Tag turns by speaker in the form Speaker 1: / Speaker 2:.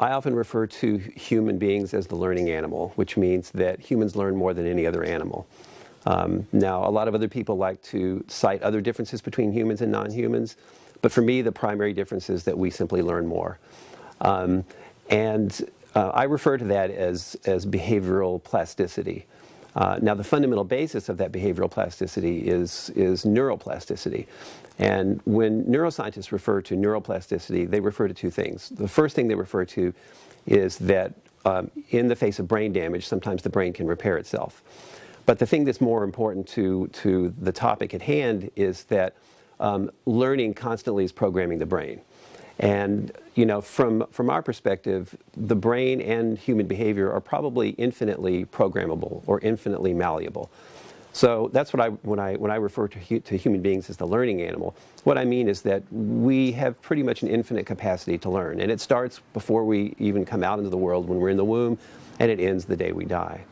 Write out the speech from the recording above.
Speaker 1: I often refer to human beings as the learning animal, which means that humans learn more than any other animal. Um, now, a lot of other people like to cite other differences between humans and non-humans, but for me, the primary difference is that we simply learn more. Um, and uh, I refer to that as, as behavioral plasticity. Uh, now, the fundamental basis of that behavioral plasticity is, is neuroplasticity. And when neuroscientists refer to neuroplasticity, they refer to two things. The first thing they refer to is that um, in the face of brain damage, sometimes the brain can repair itself. But the thing that's more important to, to the topic at hand is that um, learning constantly is programming the brain. And you know, from, from our perspective, the brain and human behavior are probably infinitely programmable or infinitely malleable. So that's what I, when I, when I refer to, to human beings as the learning animal, what I mean is that we have pretty much an infinite capacity to learn. And it starts before we even come out into the world when we're in the womb, and it ends the day we die.